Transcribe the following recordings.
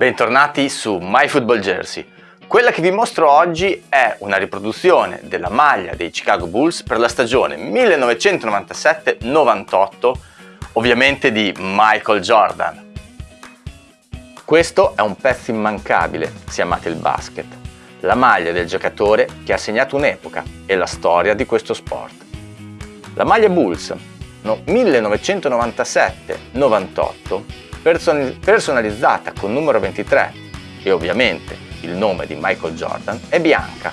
Bentornati su MyFootballJersey. Quella che vi mostro oggi è una riproduzione della maglia dei Chicago Bulls per la stagione 1997-98, ovviamente di Michael Jordan. Questo è un pezzo immancabile se amate il basket, la maglia del giocatore che ha segnato un'epoca e la storia di questo sport. La maglia Bulls no, 1997-98 personalizzata con numero 23 e ovviamente il nome di Michael Jordan è bianca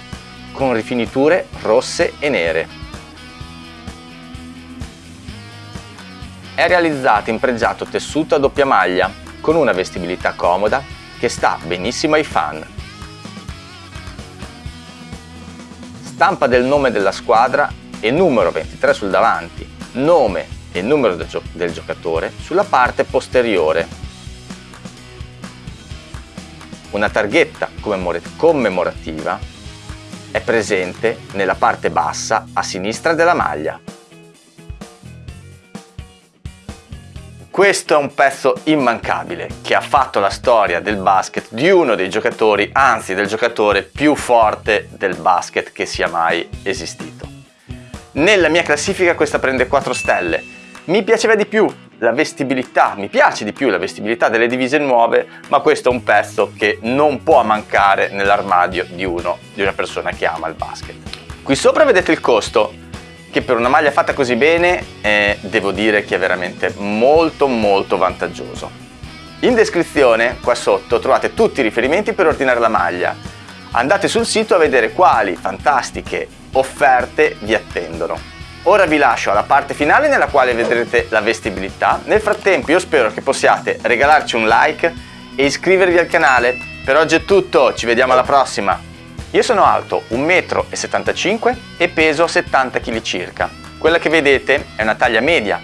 con rifiniture rosse e nere. È realizzata in pregiato tessuto a doppia maglia con una vestibilità comoda che sta benissimo ai fan. Stampa del nome della squadra e numero 23 sul davanti, nome e il numero del, gio del giocatore sulla parte posteriore. Una targhetta commemorativa è presente nella parte bassa a sinistra della maglia. Questo è un pezzo immancabile che ha fatto la storia del basket di uno dei giocatori, anzi del giocatore più forte del basket che sia mai esistito. Nella mia classifica questa prende 4 stelle. Mi piaceva di più la vestibilità, mi piace di più la vestibilità delle divise nuove, ma questo è un pezzo che non può mancare nell'armadio di uno, di una persona che ama il basket. Qui sopra vedete il costo, che per una maglia fatta così bene eh, devo dire che è veramente molto molto vantaggioso. In descrizione qua sotto trovate tutti i riferimenti per ordinare la maglia. Andate sul sito a vedere quali fantastiche offerte vi attendono. Ora vi lascio alla parte finale nella quale vedrete la vestibilità. Nel frattempo io spero che possiate regalarci un like e iscrivervi al canale. Per oggi è tutto, ci vediamo alla prossima! Io sono alto 1,75 m e peso 70 kg circa. Quella che vedete è una taglia media